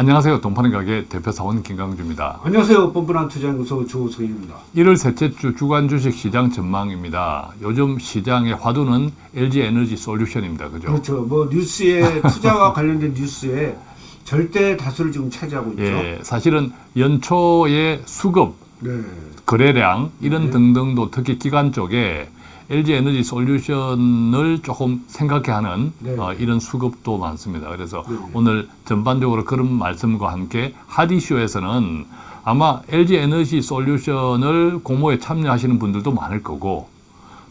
안녕하세요. 동파는 가게 대표 사원 김강주입니다. 안녕하세요. 뻔뻔한 투자연구소 조성입니다. 1월 셋째 주 주간 주식 시장 전망입니다. 요즘 시장의 화두는 LG 에너지 솔루션입니다. 그죠? 그렇죠. 뭐 뉴스에 투자와 관련된 뉴스에 절대 다수를 지금 차지하고 있죠. 예, 사실은 연초에 수급, 네. 거래량 이런 네. 등등도 특히 기관 쪽에 LG 에너지 솔루션을 조금 생각해 하는 네. 어, 이런 수급도 많습니다. 그래서 네. 오늘 전반적으로 그런 말씀과 함께 하디쇼에서는 아마 LG 에너지 솔루션을 공모에 참여하시는 분들도 많을 거고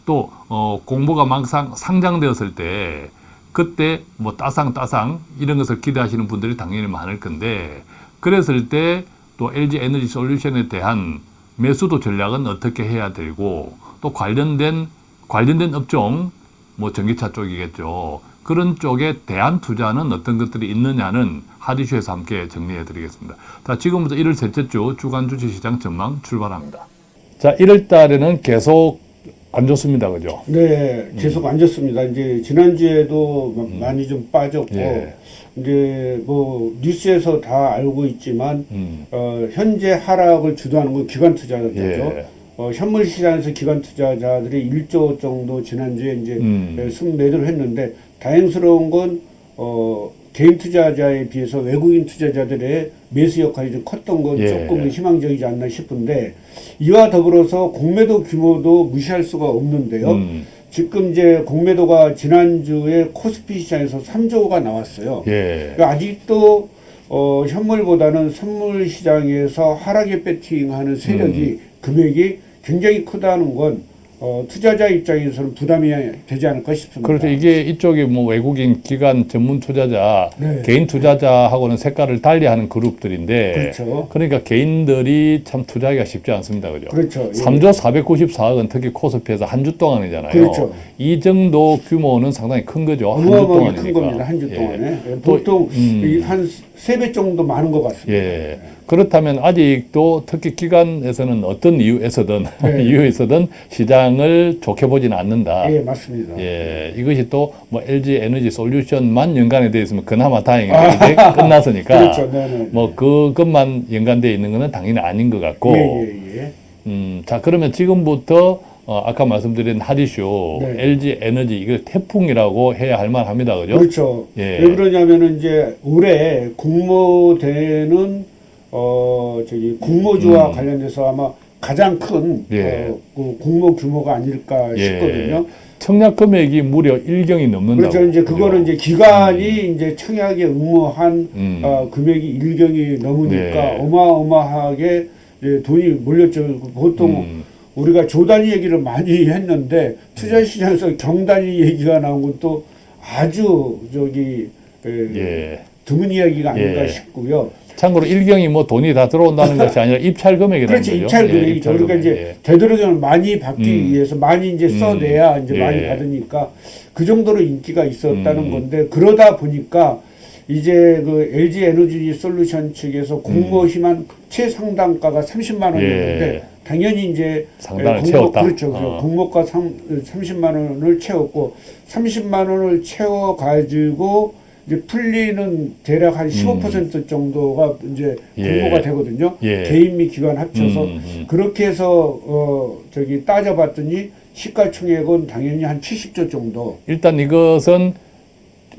또 어, 공모가 막상 상장되었을 때 그때 뭐 따상 따상 이런 것을 기대하시는 분들이 당연히 많을 건데 그랬을 때 또 LG 에너지 솔루션에 대한 매수도 전략은 어떻게 해야 되고 또 관련된 관련된 업종 뭐 전기차 쪽이겠죠. 그런 쪽에 대한 투자는 어떤 것들이 있느냐는 하디쇼에서 함께 정리해 드리겠습니다. 자, 지금부터 1월 셋째 주 주간 주식시장 전망 출발합니다. 자, 1월 달에는 계속 안 좋습니다. 그죠? 네, 계속 안 좋습니다. 이제 지난주에도 마- 많이 좀 빠졌고, 예. 이제 뭐 뉴스에서 다 알고 있지만, 음. 어, 현재 하락을 주도하는 건 기관 투자자죠. 예. 어, 현물 시장에서 기관 투자자들이 1조 정도 지난주에 이제 음. 예, 순매도를 했는데 다행스러운 건 어, 개인 투자자에 비해서 외국인 투자자들의 매수 역할이 좀 컸던 건 예. 조금 희망적이지 않나 싶은데 이와 더불어서 공매도 규모도 무시할 수가 없는데요. 음. 지금 이제 공매도가 지난주에 코스피 시장에서 3조가 나왔어요. 예. 그러니까 아직도 어, 현물보다는 선물 시장에서 하락에 배팅하는 세력이 음. 금액이 굉장히 크다는 건 어, 투자자 입장에서는 부담이 되지 않을까 싶습니다. 그렇죠. 이게 이쪽이 뭐 외국인 기관 전문 투자자, 네. 개인 투자자하고는 색깔을 달리하는 그룹들인데, 그렇죠. 그러니까 개인들이 참 투자하기가 쉽지 않습니다. 그죠? 그렇죠. 예. 3조 494억은 특히 코스피에서 한 주 동안이잖아요. 그렇죠. 이 정도 규모는 상당히 큰 거죠. 한주 어마어마하게 큰 동안이니까. 겁니다. 한주 예. 동안에. 예, 또, 보통 음. 한 세 배 정도 많은 것 같습니다. 예. 그렇다면 아직도 특히 기관에서는 어떤 이유에서든 네. 이유에서든 시장을 좋게 보지는 않는다. 예, 맞습니다. 예, 이것이 또 뭐 LG 에너지 솔루션만 연관이 되어 있으면 그나마 다행인데 이제 끝났으니까 그렇죠. 네네. 뭐 그것만 연관되어 있는 것은 당연히 아닌 것 같고 예, 예, 예. 음, 자 그러면 지금부터 어, 아까 말씀드린 하디쇼 네. LG 에너지 이걸 태풍이라고 해야 할 만합니다, 그죠? 그렇죠. 예. 왜 그러냐면은 이제 올해 공모되는 어 저기 공모주와 음. 관련돼서 아마 가장 큰 예. 어, 그 공모 규모가 아닐까 예. 싶거든요. 청약 금액이 무려 1경이 넘는다고. 그렇죠. 이제 그죠? 그거는 이제 기간이 이제 청약에 응모한 음. 어, 금액이 일경이 넘으니까 네. 어마어마하게 이제 돈이 몰렸죠. 보통 음. 우리가 조단위 얘기를 많이 했는데 투자 시장에서 경단위 얘기가 나온 건또 아주 저기 에, 예. 드문 이야기가 아닌가 예. 싶고요. 참고로 1경이 뭐 돈이 다 들어온다는 것이 아니라 입찰 금액이라는 그렇지 거죠. 입찰 예, 금액이죠. 입찰 그러니까. 이제 되도록이면 많이 받기 음. 위해서 많이 이제 음. 써내야 이제 예. 많이 받으니까 그 정도로 인기가 있었다는 음. 건데 그러다 보니까 이제 그 LG 에너지 솔루션 측에서 공모 희망 최상단가가 30만 원이었는데 음. 예. 당연히 이제 상단을 공모- 채웠다. 그렇죠. 어. 공모가 3, 30만 원을 채웠고 30만 원을 채워 가지고 이제 풀리는 대략 한 15% 정도가 이제 음. 예. 공모가 되거든요. 예. 개인 및 기관 합쳐서 음, 음. 그렇게 해서 어 저기 따져봤더니 시가총액은 당연히 한 70조 정도. 일단 이것은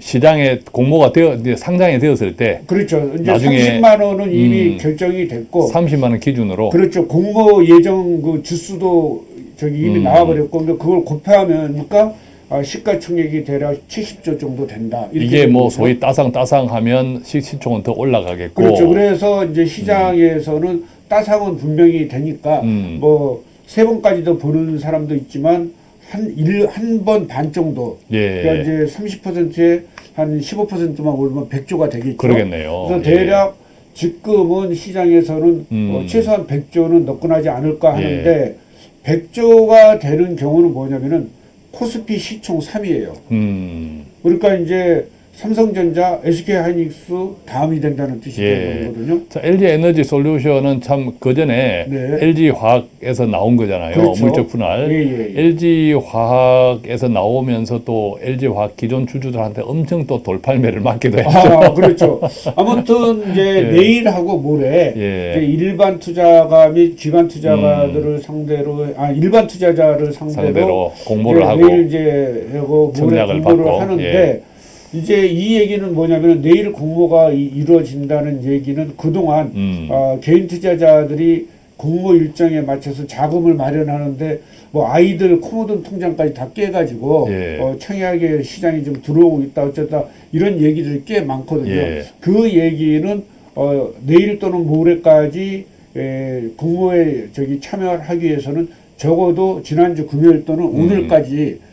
시장에 공모가 되어 상장이 되었을 때 그렇죠. 이제 나중에 30만 원은 이미 음. 결정이 됐고 30만 원 기준으로 그렇죠. 공모 예정 그 주수도 저기 이미 음. 나와버렸고 그걸 곱하면니까 아, 시가총액이 대략 70조 정도 된다. 이게 뭐 되거든요. 소위 따상 따상하면 시- 시총은 더 올라가겠고 그렇죠. 그래서 이제 시장에서는 따상은 분명히 되니까 음. 뭐세 번까지도 보는 사람도 있지만 한 일 한 번 반 정도 예 그러니까 이제 30%에 한 15%만 오르면 100조가 되겠죠. 그러겠네요. 그래서 예. 대략 지금은 시장에서는 음. 어, 최소한 100조는 넣고나지 않을까 하는데 100조가 되는 경우는 뭐냐면은 코스피 시총 3위예요. 음 그러니까 이제 삼성전자, SK하이닉스 다음이 된다는 뜻이 예. 되는 거거든요. 자, LG 에너지 솔루션은 참 그전에 네. LG 화학에서 나온 거잖아요. 그렇죠. 물적 분할. 예, 예, 예. LG 화학에서 나오면서 또 LG 화학 기존 주주들한테 엄청 또 돌팔매를 맞기도 했죠. 아, 그렇죠. 아무튼 이제 예. 내일하고 모레 예. 일반 투자가 및 기관 투자가들을 상대로 아 일반 투자자를 상대로, 상대로 공모를 하고 내일 이제 하고 모레 공모를 받고, 하는데 예. 이제 이 얘기는 뭐냐면 내일 공모가 이, 이루어진다는 얘기는 그동안 음. 어, 개인 투자자들이 공모 일정에 맞춰서 자금을 마련하는데 뭐 아이들 코모돈 통장까지 다 깨가지고 예. 어, 청약의 시장이 좀 들어오고 있다 어쩌다 이런 얘기들이 꽤 많거든요. 예. 그 얘기는 어, 내일 또는 모레까지 에, 공모에 저기 참여하기 위해서는 적어도 지난주 금요일 또는 음. 오늘까지 에,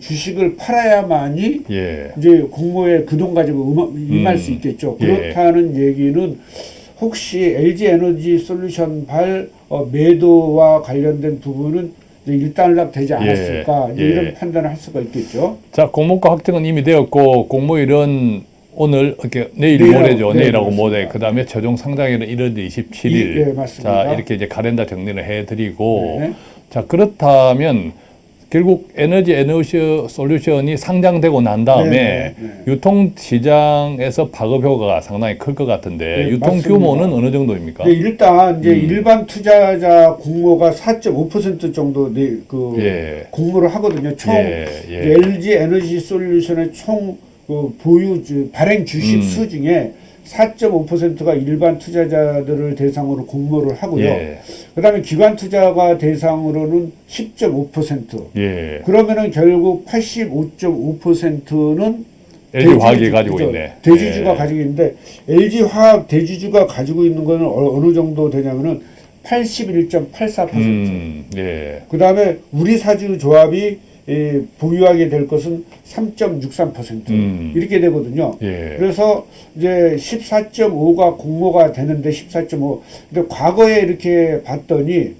주식을 팔아야만이 예. 이제 공모에 그 돈 가지고 임할 음. 수 있겠죠. 예. 그렇다는 얘기는 혹시 LG 에너지 솔루션 발 어, 매도와 관련된 부분은 일단락 되지 않았을까 이제 예. 이런 판단을 할 수가 있겠죠. 자, 공모가 확정은 이미 되었고 공모일은 오늘 이렇게 내일 내일하고- 모레죠. 네, 내일하고 맞습니다. 모레. 그다음에 최종 상장일은 1월 27일. 이- 예, 맞습니다. 자, 이렇게 이제 카렌다 정리를 해 드리고 네. 자, 그렇다면 결국 에너지 에너지 솔루션이 상장되고 난 다음에 네, 네, 유통 시장에서 파급 효과가 상당히 클 것 같은데 네, 유통 맞습니다. 규모는 어느 정도입니까? 네, 일단 이제 음. 일반 투자자 공모가 4.5% 정도 네, 그 예. 공모를 하거든요. 총 예, 예. LG 에너지 솔루션의 총 그 보유 주, 발행 주식 음. 수 중에 4.5%가 일반 투자자들을 대상으로 공모를 하고요. 예. 그 다음에 기관 투자가 대상으로는 10.5%. 예. 그러면은 결국 85.5%는 LG 화학이 가지고 있네. 대주주가 예. 가지고 있는데 LG 화학 대주주가 가지고 있는 거는 어- 어느 정도 되냐면은 81.84%. 음, 예. 그 다음에 우리 사주 조합이 예, 보유하게 될 것은 3.63% 음. 이렇게 되거든요. 예. 그래서 이제 14.5가 공모가 되는데 14.5. 근데 과거에 이렇게 봤더니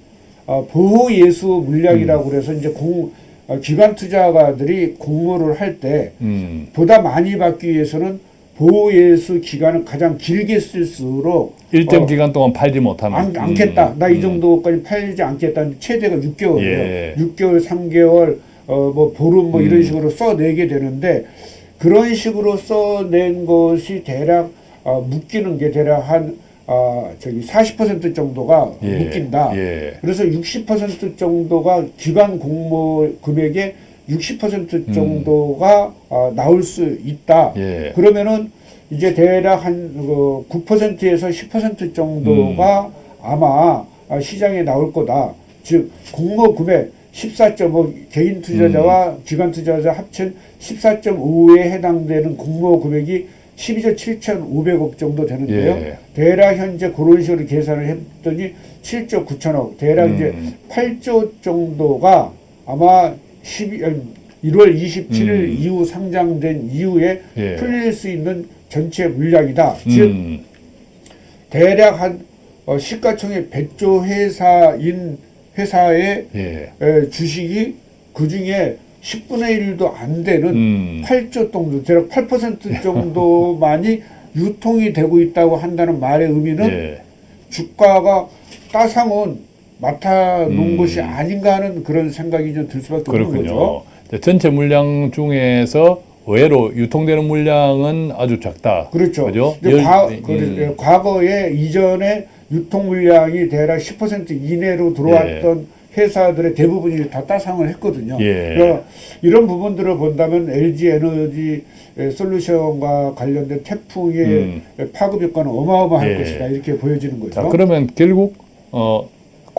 어, 보호 예수 물량이라고 음. 그래서 이제 공 어, 기관 투자가들이 공모를 할때 음. 보다 많이 받기 위해서는 보호 예수 기간을 가장 길게 쓸수록 일정 어, 기간 동안 팔지 못하는. 안, 않겠다. 음, 나이 음. 정도까지 팔지 않겠다. 최대가 6개월이에요. 예. 6개월, 3개월, 어, 뭐, 보름 뭐 이런 음. 식으로 써내게 되는데, 그런 식으로 써낸 것이 대략, 어, 묶이는 게 대략 한, 아, 저기 40% 정도가 예. 묶인다. 예. 그래서 60% 정도가 기관 공모 금액의 60% 정도가 아, 나올 수 있다. 음. 예. 그러면은 이제 대략 한 그, 9%에서 10% 정도가 음. 아마 아, 시장에 나올 거다. 즉 공모 금액 14.5 개인 투자자와 음. 기관 투자자 합친 14.5에 해당되는 공모 금액이 12조 7,500억 정도 되는데요. 예. 대략 현재 그런 식으로 계산을 했더니 7조 9천억, 대략 이제 음. 8조 정도가 아마 12, 아니, 1월 27일 음. 이후 상장된 이후에 예. 풀릴 수 있는 전체 물량이다. 즉 음. 대략 한 어, 시가총액 100조 회사인 회사의 예. 에, 주식이 그 중에 10분의 1도 안 되는 음. 8조 정도, 대략 8% 정도만이 유통이 되고 있다고 한다는 말의 의미는 예. 주가가 따상은 맡아 놓은 음. 것이 아닌가 하는 그런 생각이 좀 들 수밖에 없는 그렇군요. 거죠. 이제 전체 물량 중에서 의외로 유통되는 물량은 아주 작다. 그렇죠. 그죠? 과, 음. 그, 과거에 이전에 유통 물량이 대략 10% 이내로 들어왔던 회사들의 대부분이 다 따상을 했거든요. 예. 그러니까 이런 부분들을 본다면 LG 에너지 솔루션과 관련된 태풍의 음. 파급 효과는 어마어마할 예. 것이다 이렇게 보여지는 거죠. 자, 그러면 결국 어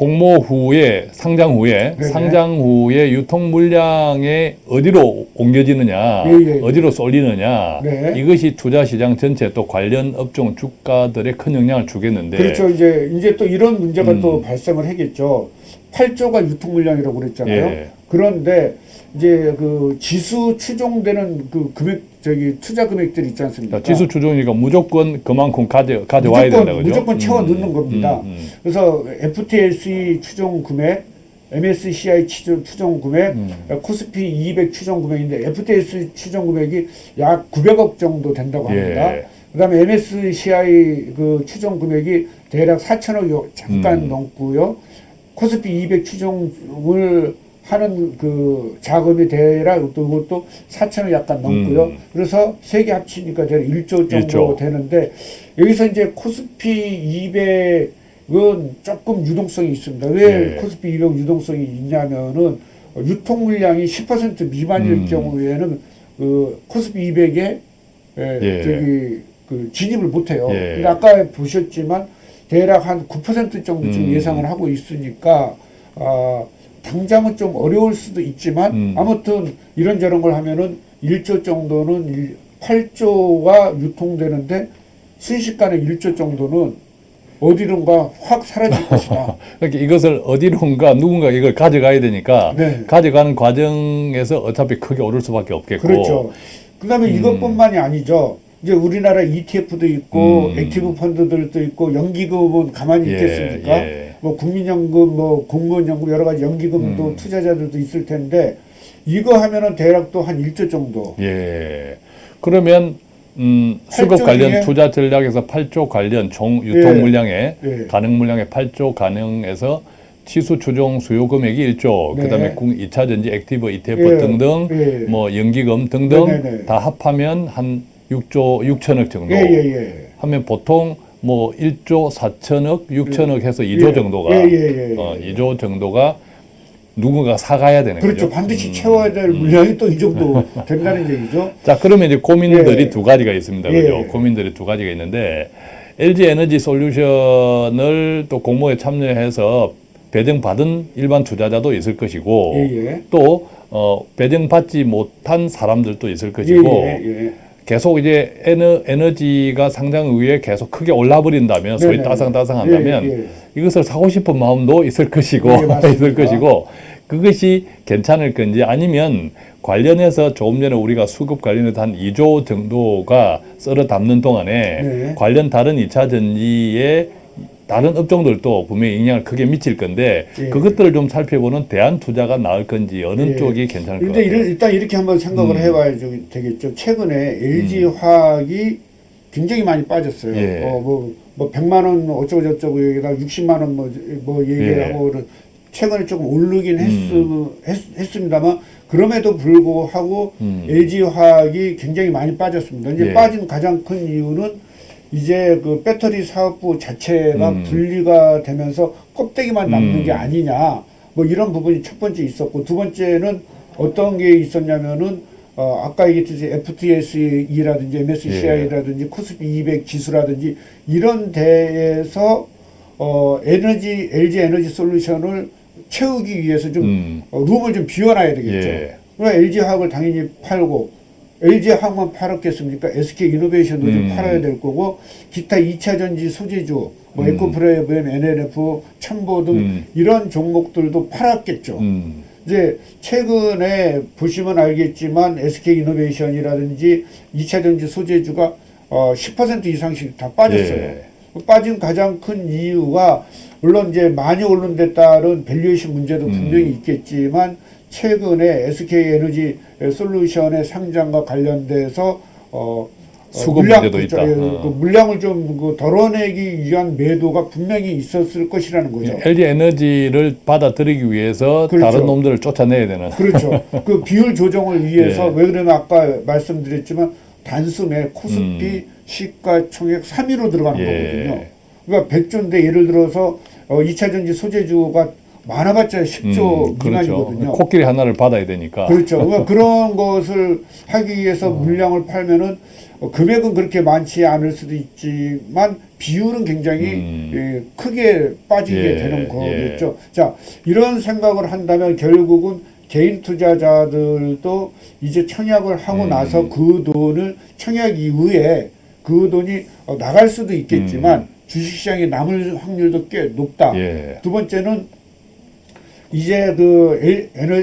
공모 후에 상장 후에 네네. 상장 후에 유통 물량에 어디로 옮겨지느냐, 예, 예, 예. 어디로 쏠리느냐 네. 이것이 투자 시장 전체 또 관련 업종 주가들에 큰 영향을 주겠는데 그렇죠. 이제 이제 또 이런 문제가 음. 또 발생을 하겠죠. 8조가 유통 물량이라고 그랬잖아요. 예. 그런데 이제 그 지수 추종되는 그 금액 저기 투자 금액들 있지 않습니까? 자, 지수 추종이니까 무조건 그만큼 가져 가져와야 무조건 된다 그죠? 무조건 채워 넣는 겁니다. 음, 음. 그래서 FTSE 추종 금액 MSCI 추정, 추정 금액, 음. 코스피 200 추정 금액인데 FTS 추정 금액이 약 900억 정도 된다고 합니다. 예. 그다음에 MSCI 그 추정 금액이 대략 4천억 잠깐 음. 넘고요. 코스피 200 추정을 하는 그 자금이 대략 또 그것도 4천억 약간 넘고요. 음. 그래서 세 개 합치니까 대략 1조 정도 1조. 되는데 여기서 이제 코스피 200은 조금 유동성이 있습니다. 왜 예. 코스피 200 유동성이 있냐면은 유통 물량이 10% 미만일 음. 경우에는 그 코스피 200에 예, 예. 저기 그 진입을 못해요. 예. 근데 아까 보셨지만 대략 한 9% 정도 지금 음. 예상을 하고 있으니까 아, 당장은 좀 어려울 수도 있지만 음. 아무튼 이런저런 걸 하면은 1조 정도는 일- 8조가 유통되는데 순식간에 1조 정도는 어디론가 확 사라질 것이다. 그러니까 이것을 어디론가 누군가 이걸 가져가야 되니까 네. 가져가는 과정에서 어차피 크게 오를 수밖에 없겠고 그렇죠. 그다음에 음. 이것뿐만이 아니죠. 이제 우리나라 ETF도 있고 음. active 펀드들도 있고 연기금은 가만히 예, 있겠습니까? 예. 뭐 국민연금, 뭐 공무원연금 여러 가지 연기금도 음. 투자자들도 있을 텐데 이거 하면은 대략 또 한 1조 정도. 예. 그러면 음, 수급 8조 관련 중에- 투자 전략에서 8조 관련 총 유통 예. 물량에 예. 가능 물량의 8조 가능에서 지수 추종 수요 금액이 1조, 네. 그다음에 국 2차 전지 active ETF 예. 등등 예. 뭐 연기금 등등 네네네. 다 합하면 한 6조 6천억 정도. 예, 예, 예. 하면 보통 뭐 1조 4천억, 6천억 해서 2조 예. 정도가 예, 예, 예. 어, 2조 정도가 누군가 사가야 되는 그렇죠. 거죠. 반드시 음. 채워야 될 물량이 또이 정도 된다는 얘기죠. 자, 그러면 이제 고민들이 예. 두 가지가 있습니다. 예. 그죠? 고민들이 두 가지가 있는데 LG 에너지 솔루션을 또 공모에 참여해서 배정받은 일반 투자자도 있을 것이고 예, 예. 또 어, 배정받지 못한 사람들도 있을 것이고 예, 예. 계속 이제 에너, 에너지가 상장 위에 계속 크게 올라버린다면 소위 네네. 따상따상한다면 예, 예. 이것을 사고 싶은 마음도 있을 것이고 네. 있을 것이고 그것이 괜찮을 건지 아니면 관련해서 조금 전에 우리가 수급 관련해서 한 2조 정도가 썰어 담는 동안에 네. 관련 다른 2차 전지의 다른 업종들도 분명히 영향을 크게 미칠 건데 예. 그것들을 좀 살펴보는 대안 투자가 나을 건지 어느 예. 쪽이 괜찮을 것 같아요. 일단 이렇게 한번 생각을 음. 해봐야 좀 되겠죠. 최근에 LG 화학이 굉장히 많이 빠졌어요. 예. 어, 뭐, 뭐 100만 원 어쩌고 저쩌고 얘기다 60만 원 뭐, 뭐 얘기하고 예. 최근에 조금 오르긴 했, 음. 했, 습니다만 그럼에도 불구하고 음. LG 화학이 굉장히 많이 빠졌습니다. 이제 예. 빠진 가장 큰 이유는 이제 그 배터리 사업부 자체가 음. 분리가 되면서 껍데기만 남는 음. 게 아니냐. 뭐 이런 부분이 첫 번째 있었고 두 번째는 어떤 게 있었냐면은 어 아까 얘기했듯이 FTSE라든지 MSCI라든지 코스피 200 지수라든지 이런 데에서 어 에너지 LG 에너지 솔루션을 채우기 위해서 좀 음. 어, 룸을 좀 비워놔야 되겠죠. 예. 그러니까 LG 화학을 당연히 팔고 LG 화학만 팔았겠습니까? SK 이노베이션도 좀 음. 팔아야 될 거고 기타 2차 전지 소재주 뭐 음. 에코프로비엠, L&F, 천보 등 음. 이런 종목들도 팔았겠죠. 음. 이제 최근에 보시면 알겠지만 SK 이노베이션이라든지 2차 전지 소재주가 어, 10% 이상씩 다 빠졌어요. 예. 빠진 가장 큰 이유가 물론 이제 많이 오른 데 따른 valuation 문제도 음. 분명히 있겠지만 최근에 SK 에너지 솔루션의 상장과 관련돼서 어 수급 물량, 문제도? 있다. 예, 어. 그 물량을 좀그 덜어내기 위한 매도가 분명히 있었을 것이라는 거죠. LG 에너지를 받아들이기 위해서 그렇죠. 다른 놈들을 쫓아내야 되는. 그렇죠. 그 비율 조정을 위해서 예. 왜 그러면 아까 말씀드렸지만 단숨에 코스피 음. 시가총액 3위로 들어가는 예. 거거든요. 그러니까 100조인데 예를 들어서 어, 2차 전지 소재주가 많아봤자 10조 음, 그렇죠. 미만이거든요. 코끼리 하나를 받아야 되니까. 그렇죠. 그러니까 그런 것을 하기 위해서 물량을 팔면은 어, 금액은 그렇게 많지 않을 수도 있지만 비율은 굉장히 음. 예, 크게 빠지게 예, 되는 거겠죠. 자, 이런 생각을 한다면 결국은 개인 투자자들도 이제 청약을 하고 음. 나서 그 돈을 청약 이후에 그 돈이 어, 나갈 수도 있겠지만 주식시장에 남을 확률도 꽤 높다. 음. 예. 두 번째는 이제 그 L, 에너,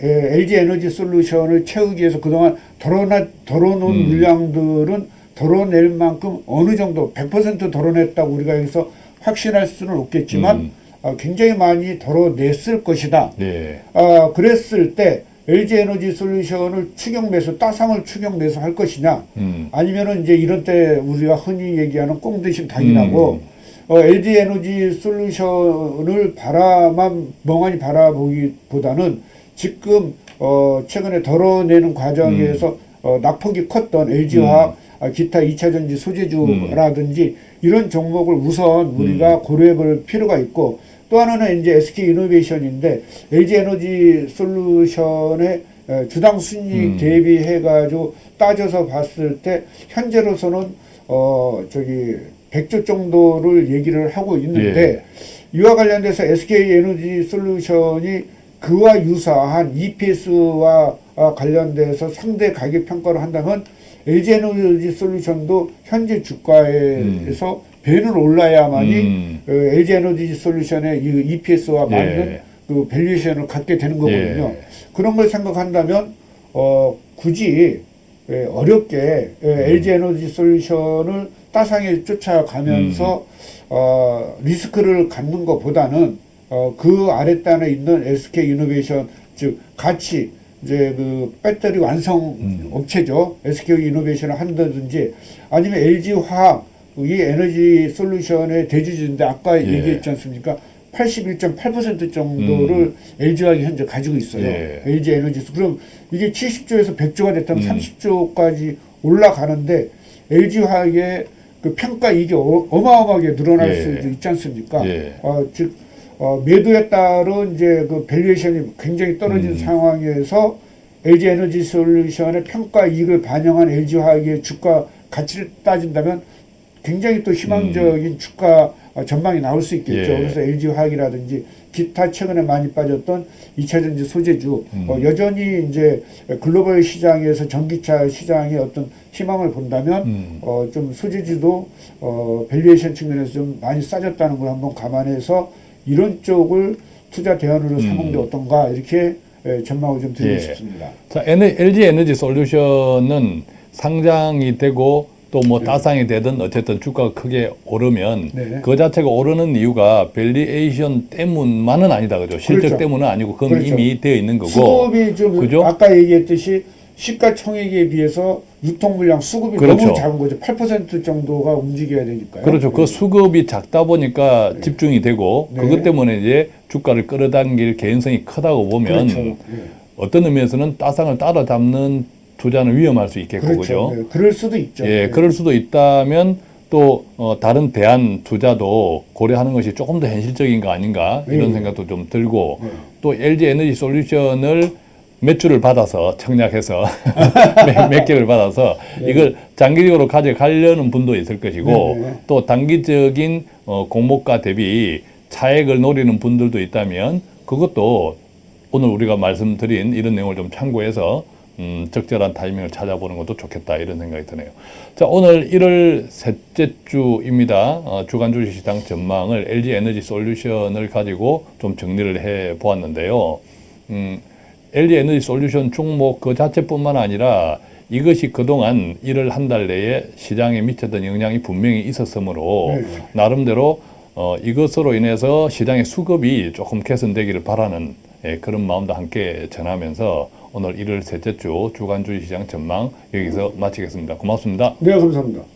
LG 에너지 솔루션을 채우기 위해서 그동안 덜어놔, 덜어놓은 음. 물량들은 덜어낼 만큼 어느 정도 100% 덜어냈다고 우리가 여기서 확신할 수는 없겠지만 음. 어, 굉장히 많이 덜어냈을 것이다. 예. 아, 그랬을 때 LG 에너지 솔루션을 추경 매수, 따상을 추경 매수할 것이냐, 음. 아니면은 이제 이런 때 우리가 흔히 얘기하는 꽁 드심 닭이라고 음. 어, LG 에너지 솔루션을 바라만 멍하니 바라보기보다는 지금 어, 최근에 덜어내는 과정에서 음. 어, 낙폭이 컸던 LG화학 아, 기타 2차 전지 소재주라든지 이런 종목을 우선 우리가 음. 고려해 볼 필요가 있고 또 하나는 이제 SK 이노베이션인데 LG 에너지 솔루션의 에, 주당 순이익 음. 대비해 가지고 따져서 봤을 때 현재로서는 어 저기 100조 정도를 얘기를 하고 있는데 이와 관련돼서 SK 에너지 솔루션이 그와 유사한 EPS와 관련돼서 상대 가격 평가를 한다면 LG 에너지 솔루션도 현재 주가에서 배는 올라야만이 음. 어, LG 에너지 솔루션의 이 EPS와 예. 맞는 그 valuation을 갖게 되는 거거든요. 예. 그런 걸 생각한다면 어, 굳이 예, 어렵게 예, 음. LG 에너지 솔루션을 따상에 쫓아가면서 음. 어, 리스크를 갖는 것보다는 어, 그 아랫단에 있는 SK 이노베이션 즉 같이 이제 그 배터리 완성 음. 업체죠. SK 이노베이션을 한다든지 아니면 LG 화학 이 에너지 솔루션의 대주주인데 아까 예. 얘기했지 않습니까? 81.8% 정도를 LG화학이 현재 가지고 있어요. 음. 예. LG 에너지 그럼 이게 70조에서 100조가 됐다면 음. 30조까지 올라가는데 LG화학의 그 평가 이게 어, 어마어마하게 늘어날 예. 수도 있지 않습니까? 예. 어, 즉 어, 매도에 따른 이제 그 valuation이 굉장히 떨어진 음. 상황에서 LG 에너지 솔루션의 평가 이익을 반영한 LG 화학의 주가 가치를 따진다면 굉장히 또 희망적인 주가 어, 전망이 나올 수 있겠죠. 예. 그래서 LG 화학이라든지 기타 최근에 많이 빠졌던 2차 전지 소재주 음. 어, 여전히 이제 글로벌 시장에서 전기차 시장의 어떤 희망을 본다면 음. 어, 좀 소재주도 어, valuation 측면에서 좀 많이 싸졌다는 걸 한번 감안해서 이런 쪽을 투자 대안으로 삼는 게 어떤가 이렇게 예, 전망을 좀 드리고 음. 예. 싶습니다. 자, LG 에너지 솔루션은 상장이 되고 또 뭐 따상이 되든 어쨌든 주가가 크게 오르면 네. 그 자체가 오르는 이유가 valuation 때문만은 아니다 그죠? 실적 그렇죠. 때문은 아니고 그건 그렇죠. 이미 되어 있는 거고. 수급이 좀 그죠? 아까 얘기했듯이 시가총액에 비해서 유통 물량 수급이 그렇죠. 너무 작은 거죠. 8% 정도가 움직여야 되니까요. 그렇죠. 그 수급이 작다 보니까 집중이 되고 네. 그것 때문에 이제 주가를 끌어당길 개연성이 크다고 보면 그렇죠. 예. 어떤 의미에서는 따상을 따라잡는 투자는 위험할 수 있겠고 그렇죠. 그죠? 네, 그럴 수도 있죠. 예, 네. 그럴 수도 있다면 또 어, 다른 대안 투자도 고려하는 것이 조금 더 현실적인 거 아닌가 이런 예. 생각도 좀 들고 네. 또 LG 에너지 솔루션을 몇 주를 받아서 청약해서 몇, 몇 개를 받아서 이걸 장기적으로 가져가려는 분도 있을 것이고 네, 네. 또 단기적인 어, 공모가 대비 차액을 노리는 분들도 있다면 그것도 오늘 우리가 말씀드린 이런 내용을 좀 참고해서 음, 적절한 타이밍을 찾아보는 것도 좋겠다 이런 생각이 드네요. 자 오늘 1월 셋째 주입니다. 어, 주간 주식시장 전망을 LG 에너지 솔루션을 가지고 좀 정리를 해 보았는데요. 음, LG 에너지 솔루션 종목 그 자체뿐만 아니라 이것이 그동안 1월 한 달 내에 시장에 미쳤던 영향이 분명히 있었으므로 네. 나름대로 어, 이것으로 인해서 시장의 수급이 조금 개선되기를 바라는 예, 그런 마음도 함께 전하면서 오늘 1월 셋째 주 주간 주식시장 전망 여기서 마치겠습니다. 고맙습니다. 네, 감사합니다.